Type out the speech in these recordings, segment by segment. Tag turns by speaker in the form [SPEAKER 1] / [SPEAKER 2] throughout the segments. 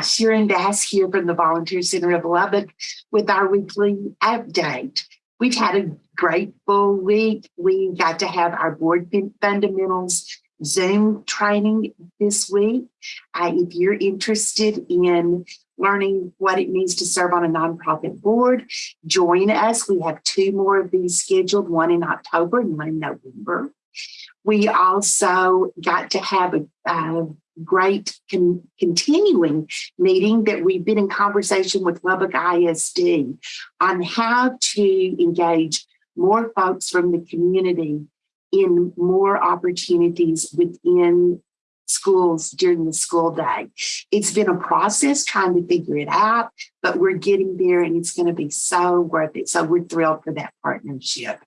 [SPEAKER 1] Hi, Sharon Bass here from the Volunteer Center of Lubbock with our weekly update. We've had a great full week. We got to have our board fundamentals Zoom training this week. Uh, if you're interested in learning what it means to serve on a nonprofit board, join us. We have two more of these scheduled, one in October and one in November. We also got to have a, a great con continuing meeting that we've been in conversation with Lubbock ISD on how to engage more folks from the community in more opportunities within schools during the school day. It's been a process trying to figure it out, but we're getting there and it's going to be so worth it. So we're thrilled for that partnership.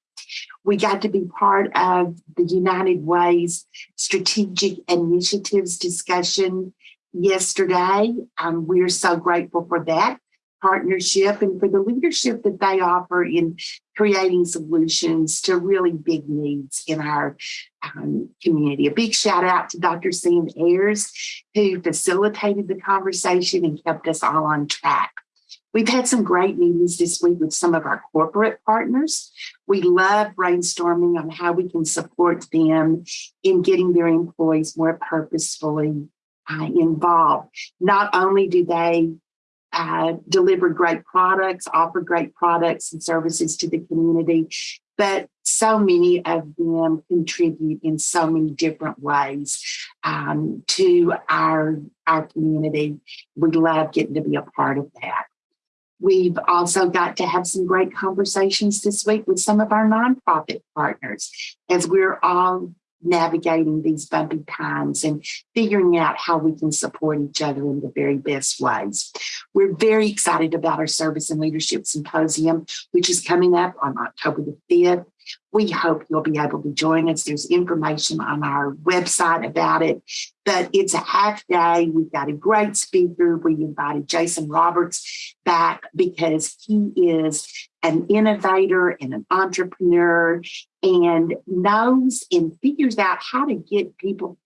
[SPEAKER 1] We got to be part of the United Way's strategic initiatives discussion yesterday. Um, we're so grateful for that partnership and for the leadership that they offer in creating solutions to really big needs in our um, community. A big shout out to Dr. Sam Ayers, who facilitated the conversation and kept us all on track. We've had some great meetings this week with some of our corporate partners. We love brainstorming on how we can support them in getting their employees more purposefully uh, involved. Not only do they uh, deliver great products, offer great products and services to the community, but so many of them contribute in so many different ways um, to our, our community. We love getting to be a part of that. We've also got to have some great conversations this week with some of our nonprofit partners as we're all navigating these bumpy times and figuring out how we can support each other in the very best ways. We're very excited about our Service and Leadership Symposium, which is coming up on October the 5th. We hope you'll be able to join us. There's information on our website about it, but it's a half day. We've got a great speaker. We invited Jason Roberts back because he is an innovator and an entrepreneur and knows and figures out how to get people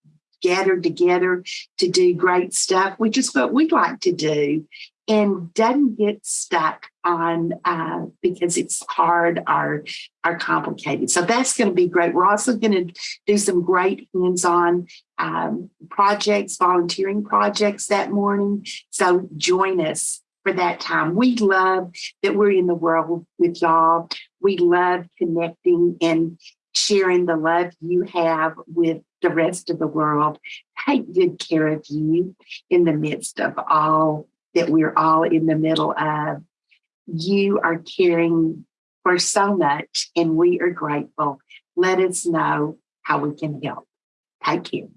[SPEAKER 1] gathered together to do great stuff, which is what we like to do and doesn't get stuck on uh, because it's hard or, or complicated. So that's going to be great. We're also going to do some great hands-on um, projects, volunteering projects that morning. So join us for that time. We love that we're in the world with y'all. We love connecting and sharing the love you have with the rest of the world. Take good care of you in the midst of all that we're all in the middle of. You are caring for so much, and we are grateful. Let us know how we can help. Take care.